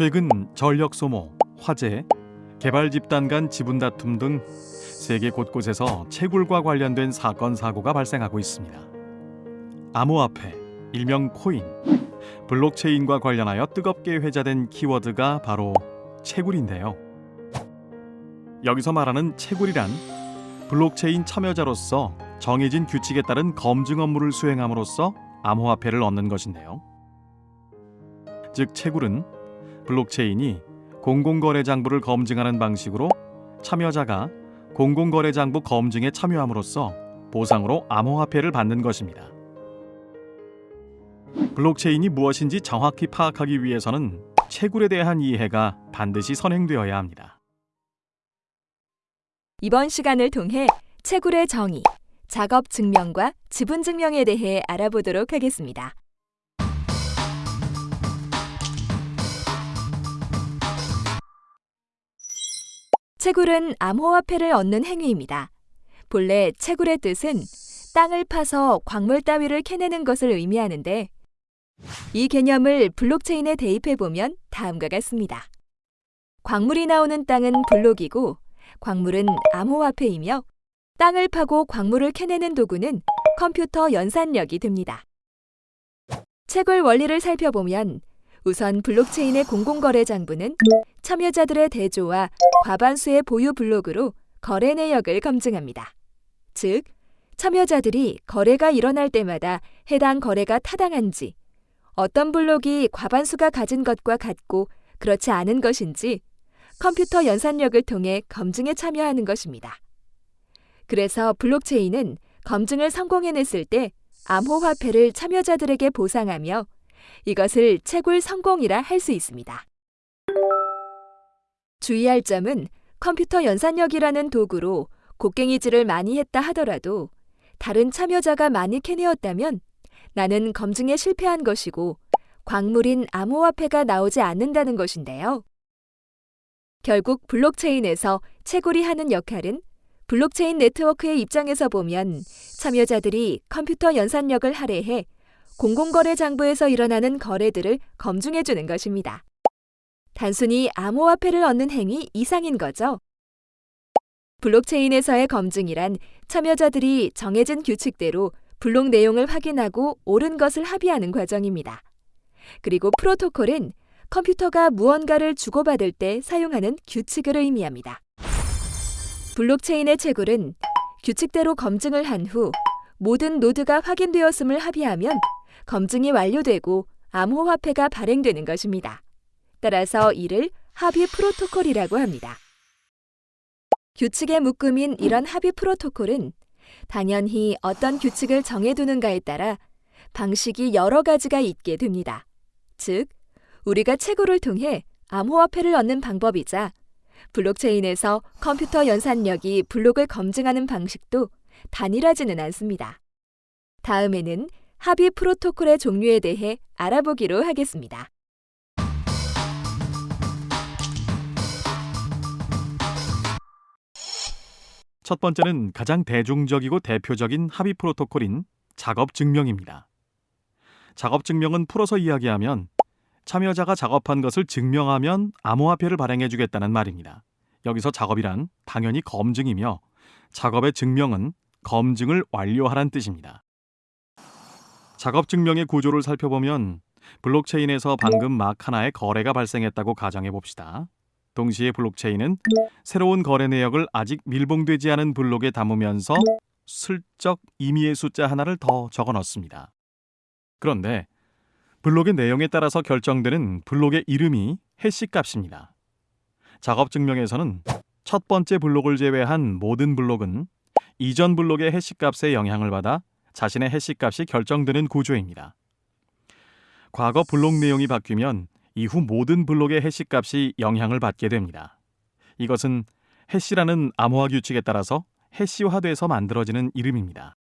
최근 전력 소모, 화재, 개발 집단 간 지분 다툼 등 세계 곳곳에서 채굴과 관련된 사건 사고가 발생하고 있습니다. 암호화폐, 일명 코인, 블록체인과 관련하여 뜨겁게 회자된 키워드가 바로 채굴인데요. 여기서 말하는 채굴이란 블록체인 참여자로서 정해진 규칙에 따른 검증 업무를 수행함으로써 암호화폐를 얻는 것인데요. 즉 채굴은 블록체인이 공공거래 장부를 검증하는 방식으로 참여자가 공공거래 장부 검증에 참여함으로써 보상으로 암호화폐를 받는 것입니다. 블록체인이 무엇인지 정확히 파악하기 위해서는 채굴에 대한 이해가 반드시 선행되어야 합니다. 이번 시간을 통해 채굴의 정의, 작업 증명과 지분 증명에 대해 알아보도록 하겠습니다. 채굴은 암호화폐를 얻는 행위입니다. 본래 채굴의 뜻은 땅을 파서 광물 따위를 캐내는 것을 의미하는데 이 개념을 블록체인에 대입해 보면 다음과 같습니다. 광물이 나오는 땅은 블록이고 광물은 암호화폐이며 땅을 파고 광물을 캐내는 도구는 컴퓨터 연산력이 됩니다. 채굴 원리를 살펴보면 우선 블록체인의 공공거래 장부는 참여자들의 대조와 과반수의 보유 블록으로 거래 내역을 검증합니다. 즉, 참여자들이 거래가 일어날 때마다 해당 거래가 타당한지, 어떤 블록이 과반수가 가진 것과 같고 그렇지 않은 것인지 컴퓨터 연산력을 통해 검증에 참여하는 것입니다. 그래서 블록체인은 검증을 성공해냈을 때 암호화폐를 참여자들에게 보상하며 이것을 채굴 성공이라 할 수 있습니다. 주의할 점은 컴퓨터 연산력이라는 도구로 곡괭이질을 많이 했다 하더라도 다른 참여자가 많이 캐내었다면 나는 검증에 실패한 것이고 광물인 암호화폐가 나오지 않는다는 것인데요. 결국 블록체인에서 채굴이 하는 역할은 블록체인 네트워크의 입장에서 보면 참여자들이 컴퓨터 연산력을 할애해 공공거래 장부에서 일어나는 거래들을 검증해 주는 것입니다. 단순히 암호화폐를 얻는 행위 이상인 거죠. 블록체인에서의 검증이란 참여자들이 정해진 규칙대로 블록 내용을 확인하고 옳은 것을 합의하는 과정입니다. 그리고 프로토콜은 컴퓨터가 무언가를 주고받을 때 사용하는 규칙을 의미합니다. 블록체인의 채굴은 규칙대로 검증을 한 후 모든 노드가 확인되었음을 합의하면 검증이 완료되고 암호화폐가 발행되는 것입니다. 따라서 이를 합의 프로토콜이라고 합니다. 규칙의 묶음인 이런 합의 프로토콜은 당연히 어떤 규칙을 정해두는가에 따라 방식이 여러 가지가 있게 됩니다. 즉, 우리가 채굴을 통해 암호화폐를 얻는 방법이자 블록체인에서 컴퓨터 연산력이 블록을 검증하는 방식도 단일하지는 않습니다. 다음에는 합의 프로토콜의 종류에 대해 알아보기로 하겠습니다. 첫 번째는 가장 대중적이고 대표적인 합의 프로토콜인 작업 증명입니다. 작업 증명은 풀어서 이야기하면 참여자가 작업한 것을 증명하면 암호화폐를 발행해 주겠다는 말입니다. 여기서 작업이란 당연히 검증이며 작업의 증명은 검증을 완료하란 뜻입니다. 작업 증명의 구조를 살펴보면 블록체인에서 방금 막 하나의 거래가 발생했다고 가정해 봅시다. 동시에 블록체인은 새로운 거래 내역을 아직 밀봉되지 않은 블록에 담으면서 슬쩍 임의의 숫자 하나를 더 적어 넣습니다. 그런데 블록의 내용에 따라서 결정되는 블록의 이름이 해시 값입니다. 작업 증명에서는 첫 번째 블록을 제외한 모든 블록은 이전 블록의 해시 값에 영향을 받아 자신의 해시 값이 결정되는 구조입니다. 과거 블록 내용이 바뀌면 이후 모든 블록의 해시 값이 영향을 받게 됩니다. 이것은 해시라는 암호화 규칙에 따라서 해시화돼서 만들어지는 이름입니다.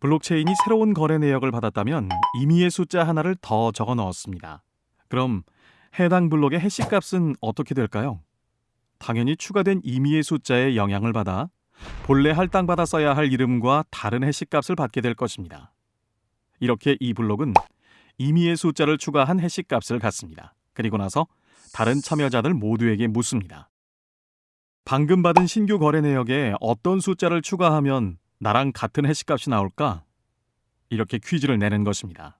블록체인이 새로운 거래 내역을 받았다면 임의의 숫자 하나를 더 적어 넣었습니다. 그럼 해당 블록의 해시 값은 어떻게 될까요? 당연히 추가된 임의의 숫자에 영향을 받아 본래 할당받아 써야 할 이름과 다른 해시 값을 받게 될 것입니다. 이렇게 이 블록은 임의의 숫자를 추가한 해시값을 갖습니다. 그리고 나서 다른 참여자들 모두에게 묻습니다. 방금 받은 신규 거래 내역에 어떤 숫자를 추가하면 나랑 같은 해시값이 나올까? 이렇게 퀴즈를 내는 것입니다.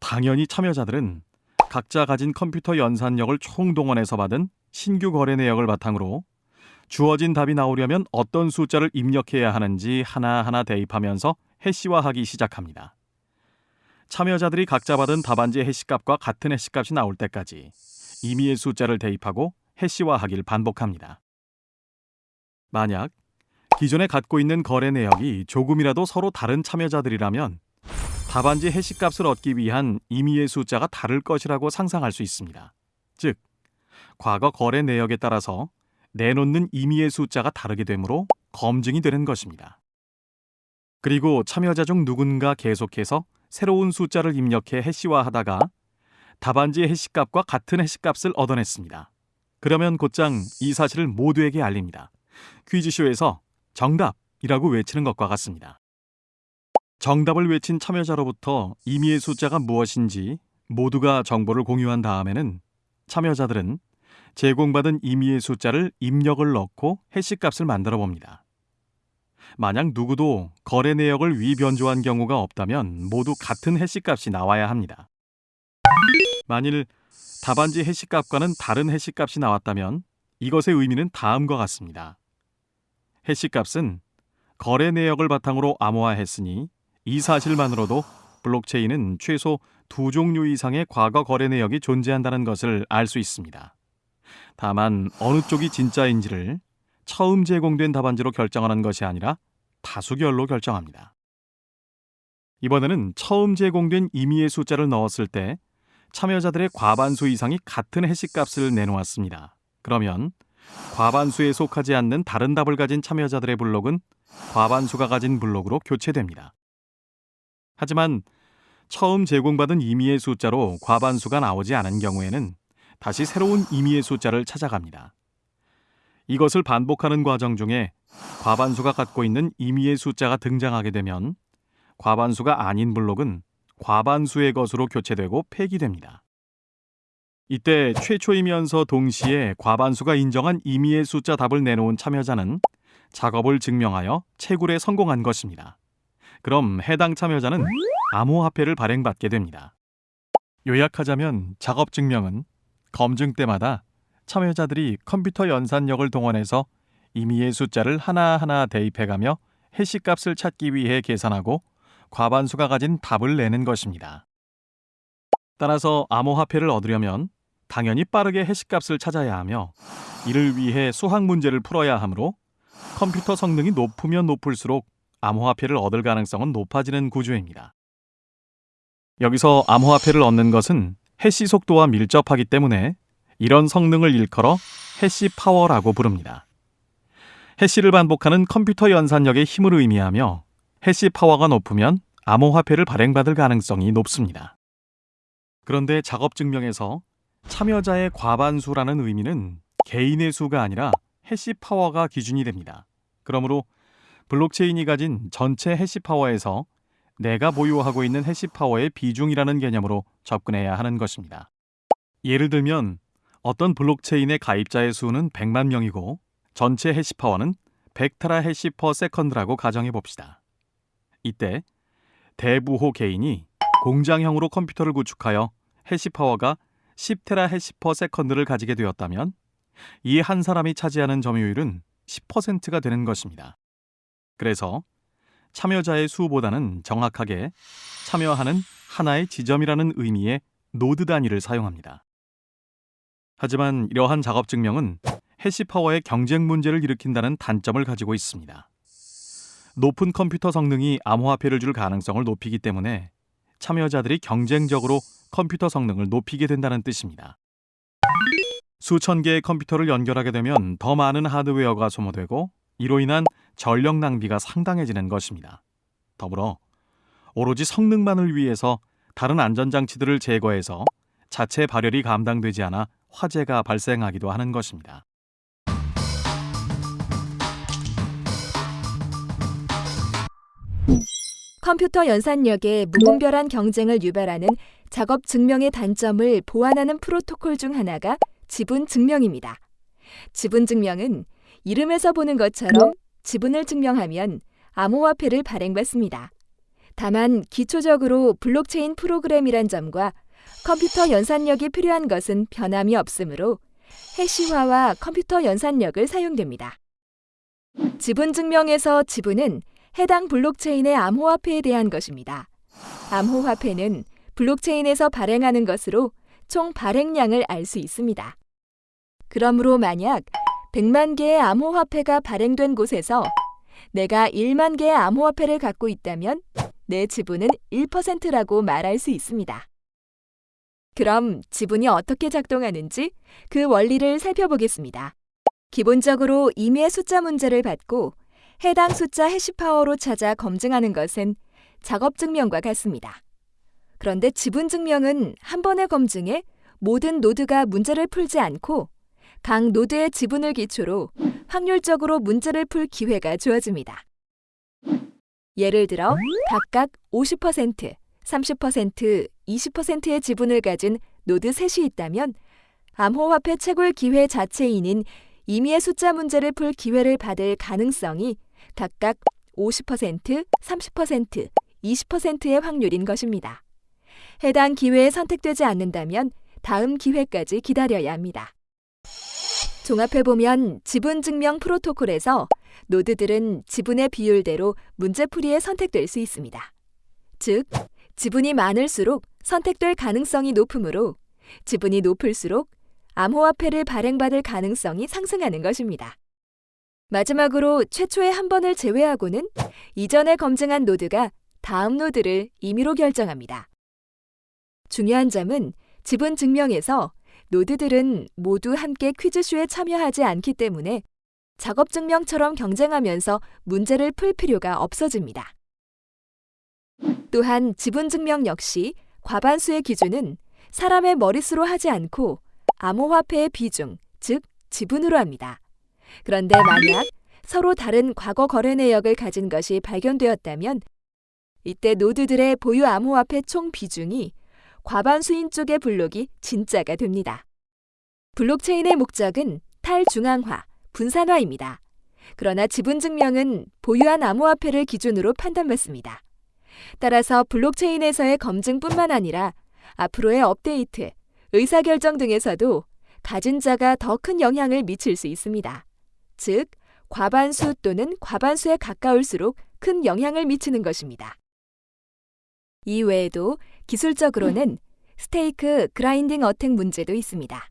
당연히 참여자들은 각자 가진 컴퓨터 연산력을 총동원해서 받은 신규 거래 내역을 바탕으로 주어진 답이 나오려면 어떤 숫자를 입력해야 하는지 하나하나 대입하면서 해시화하기 시작합니다. 참여자들이 각자 받은 답안지 해시값과 같은 해시값이 나올 때까지 임의의 숫자를 대입하고 해시화하기를 반복합니다. 만약 기존에 갖고 있는 거래 내역이 조금이라도 서로 다른 참여자들이라면 답안지 해시값을 얻기 위한 임의의 숫자가 다를 것이라고 상상할 수 있습니다. 즉, 과거 거래 내역에 따라서 내놓는 임의의 숫자가 다르게 되므로 검증이 되는 것입니다. 그리고 참여자 중 누군가 계속해서 새로운 숫자를 입력해 해시화하다가 답안지 해시값과 같은 해시값을 얻어냈습니다. 그러면 곧장 이 사실을 모두에게 알립니다. 퀴즈쇼에서 정답이라고 외치는 것과 같습니다. 정답을 외친 참여자로부터 임의의 숫자가 무엇인지 모두가 정보를 공유한 다음에는 참여자들은 제공받은 임의의 숫자를 입력을 넣고 해시값을 만들어 봅니다. 만약 누구도 거래 내역을 위변조한 경우가 없다면 모두 같은 해시값이 나와야 합니다. 만일 답안지 해시값과는 다른 해시값이 나왔다면 이것의 의미는 다음과 같습니다. 해시값은 거래 내역을 바탕으로 암호화했으니 이 사실만으로도 블록체인은 최소 두 종류 이상의 과거 거래 내역이 존재한다는 것을 알 수 있습니다. 다만 어느 쪽이 진짜인지를 처음 제공된 답안지로 결정하는 것이 아니라 다수결로 결정합니다. 이번에는 처음 제공된 임의의 숫자를 넣었을 때 참여자들의 과반수 이상이 같은 해시값을 내놓았습니다. 그러면 과반수에 속하지 않는 다른 답을 가진 참여자들의 블록은 과반수가 가진 블록으로 교체됩니다. 하지만 처음 제공받은 임의의 숫자로 과반수가 나오지 않은 경우에는 다시 새로운 임의의 숫자를 찾아갑니다. 이것을 반복하는 과정 중에 과반수가 갖고 있는 임의의 숫자가 등장하게 되면 과반수가 아닌 블록은 과반수의 것으로 교체되고 폐기됩니다. 이때 최초이면서 동시에 과반수가 인정한 임의의 숫자 답을 내놓은 참여자는 작업을 증명하여 채굴에 성공한 것입니다. 그럼 해당 참여자는 암호화폐를 발행받게 됩니다. 요약하자면 작업 증명은 검증 때마다 참여자들이 컴퓨터 연산력을 동원해서 임의의 숫자를 하나하나 대입해가며 해시값을 찾기 위해 계산하고 과반수가 가진 답을 내는 것입니다. 따라서 암호화폐를 얻으려면 당연히 빠르게 해시값을 찾아야 하며 이를 위해 수학 문제를 풀어야 하므로 컴퓨터 성능이 높으면 높을수록 암호화폐를 얻을 가능성은 높아지는 구조입니다. 여기서 암호화폐를 얻는 것은 hash 속도와 밀접하기 때문에 이런 성능을 일컬어 hash power라고 부릅니다. hash를 반복하는 컴퓨터 연산력의 힘을 의미하며 hash power가 높으면 암호화폐를 발행받을 가능성이 높습니다. 그런데 작업 증명에서 참여자의 과반수라는 의미는 개인의 수가 아니라 hash power가 기준이 됩니다. 그러므로 블록체인이 가진 전체 hash power에서 내가 보유하고 있는 hash power의 비중이라는 개념으로 접근해야 하는 것입니다. 예를 들면 어떤 블록체인의 가입자의 수는 100만 명이고 전체 hash power는 100 tera hash per second라고 가정해 봅시다. 이때 대부호 개인이 공장형으로 컴퓨터를 구축하여 hash power가 10 tera hash per second를 가지게 되었다면 이 한 사람이 차지하는 점유율은 10%가 되는 것입니다. 그래서 참여자의 수보다는 정확하게 참여하는 하나의 지점이라는 의미의 노드 단위를 사용합니다. 하지만 이러한 작업 증명은 hash power의 경쟁 문제를 일으킨다는 단점을 가지고 있습니다. 높은 컴퓨터 성능이 암호화폐를 줄 가능성을 높이기 때문에 참여자들이 경쟁적으로 컴퓨터 성능을 높이게 된다는 뜻입니다. 수천 개의 컴퓨터를 연결하게 되면 더 많은 하드웨어가 소모되고 이로 인한 전력 낭비가 상당해지는 것입니다. 더불어 오로지 성능만을 위해서 다른 안전장치들을 제거해서 자체 발열이 감당되지 않아 화재가 발생하기도 하는 것입니다. 컴퓨터 연산력의 무분별한 경쟁을 유발하는 작업 증명의 단점을 보완하는 프로토콜 중 하나가 지분 증명입니다. 지분 증명은 이름에서 보는 것처럼 지분을 증명하면 암호화폐를 발행받습니다. 다만 기초적으로 블록체인 프로그램이란 점과 컴퓨터 연산력이 필요한 것은 변함이 없으므로 hash화와 컴퓨터 연산력을 사용됩니다. 지분 증명에서 지분은 해당 블록체인의 암호화폐에 대한 것입니다. 암호화폐는 블록체인에서 발행하는 것으로 총 발행량을 알 수 있습니다. 그러므로 만약 100만 개의 암호화폐가 발행된 곳에서 내가 1만 개의 암호화폐를 갖고 있다면 내 지분은 1%라고 말할 수 있습니다. 그럼 지분이 어떻게 작동하는지 그 원리를 살펴보겠습니다. 기본적으로 임의의 숫자 문제를 받고 해당 숫자 해시파워로 찾아 검증하는 것은 작업 증명과 같습니다. 그런데 지분 증명은 한 번의 검증에 모든 노드가 문제를 풀지 않고 각 노드의 지분을 기초로 확률적으로 문제를 풀 기회가 주어집니다. 예를 들어 각각 50%, 30%, 20%의 지분을 가진 노드 셋이 있다면 암호화폐 채굴 기회 자체인인 임의의 숫자 문제를 풀 기회를 받을 가능성이 각각 50%, 30%, 20%의 확률인 것입니다. 해당 기회에 선택되지 않는다면 다음 기회까지 기다려야 합니다. 종합해보면 지분 증명 프로토콜에서 노드들은 지분의 비율대로 문제풀이에 선택될 수 있습니다. 즉, 지분이 많을수록 선택될 가능성이 높으므로 지분이 높을수록 암호화폐를 발행받을 가능성이 상승하는 것입니다. 마지막으로 최초의 한 번을 제외하고는 이전에 검증한 노드가 다음 노드를 임의로 결정합니다. 중요한 점은 지분 증명에서 노드들은 모두 함께 퀴즈쇼에 참여하지 않기 때문에 작업 증명처럼 경쟁하면서 문제를 풀 필요가 없어집니다. 또한 지분 증명 역시 과반수의 기준은 사람의 머릿수로 하지 않고 암호화폐의 비중, 즉 지분으로 합니다. 그런데 만약 서로 다른 과거 거래 내역을 가진 것이 발견되었다면 이때 노드들의 보유 암호화폐 총 비중이 과반수인 쪽의 블록이 진짜가 됩니다. 블록체인의 목적은 탈중앙화, 분산화입니다. 그러나 지분 증명은 보유한 암호화폐를 기준으로 판단받습니다. 따라서 블록체인에서의 검증뿐만 아니라 앞으로의 업데이트, 의사결정 등에서도 가진 자가 더 큰 영향을 미칠 수 있습니다. 즉, 과반수 또는 과반수에 가까울수록 큰 영향을 미치는 것입니다. 이외에도 기술적으로는 stake grinding attack 문제도 있습니다.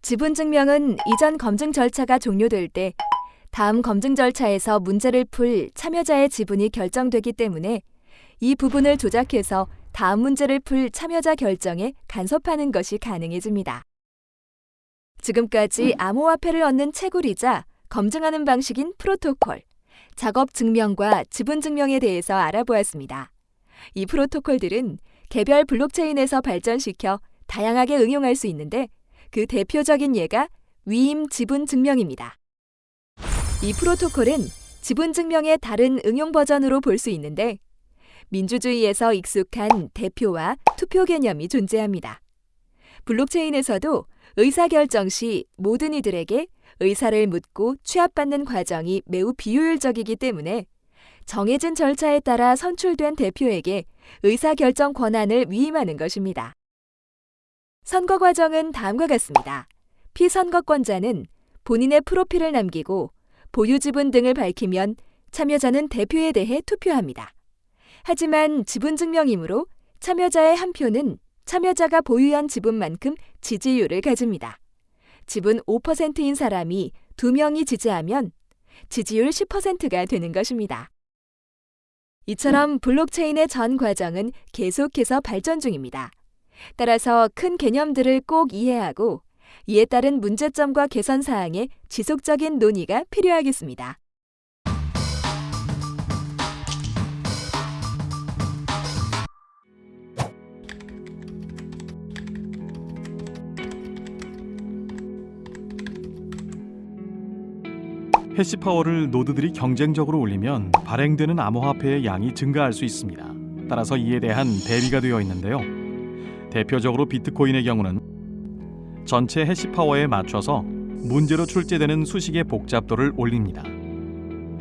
지분 증명은 이전 검증 절차가 종료될 때 다음 검증 절차에서 문제를 풀 참여자의 지분이 결정되기 때문에 이 부분을 조작해서 다음 문제를 풀 참여자 결정에 간섭하는 것이 가능해집니다. 지금까지 암호화폐를 얻는 채굴이자 검증하는 방식인 프로토콜, 작업 증명과 지분 증명에 대해서 알아보았습니다. 이 프로토콜들은 개별 블록체인에서 발전시켜 다양하게 응용할 수 있는데 그 대표적인 예가 위임 지분 증명입니다. 이 프로토콜은 지분 증명의 다른 응용 버전으로 볼 수 있는데 민주주의에서 익숙한 대표와 투표 개념이 존재합니다. 블록체인에서도 의사결정 시 모든 이들에게 의사를 묻고 취합받는 과정이 매우 비효율적이기 때문에 정해진 절차에 따라 선출된 대표에게 의사결정 권한을 위임하는 것입니다. 선거 과정은 다음과 같습니다. 피선거권자는 본인의 프로필을 남기고 보유 지분 등을 밝히면 참여자는 대표에 대해 투표합니다. 하지만 지분 증명이므로 참여자의 한 표는 참여자가 보유한 지분만큼 지지율을 가집니다. 지분 5%인 사람이 2명이 지지하면 지지율 10%가 되는 것입니다. 이처럼 블록체인의 전 과정은 계속해서 발전 중입니다. 따라서 큰 개념들을 꼭 이해하고 이에 따른 문제점과 개선 사항에 지속적인 논의가 필요하겠습니다. 해시 파워를 노드들이 경쟁적으로 올리면 발행되는 암호화폐의 양이 증가할 수 있습니다. 따라서 이에 대한 대비가 되어 있는데요. 대표적으로 비트코인의 경우는 전체 hash power에 맞춰서 문제로 출제되는 수식의 복잡도를 올립니다.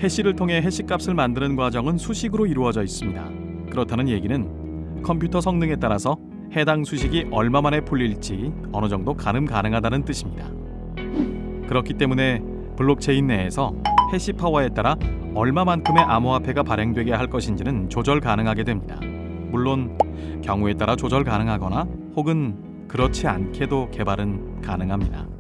hash를 통해 hash 값을 만드는 과정은 수식으로 이루어져 있습니다. 그렇다는 얘기는 컴퓨터 성능에 따라서 해당 수식이 얼마 만에 풀릴지 어느 정도 가늠 가능하다는 뜻입니다. 그렇기 때문에 블록체인 내에서 해시 파워에 따라 얼마만큼의 암호화폐가 발행되게 할 것인지는 조절 가능하게 됩니다. 물론 경우에 따라 조절 가능하거나 혹은 그렇지 않게도 개발은 가능합니다.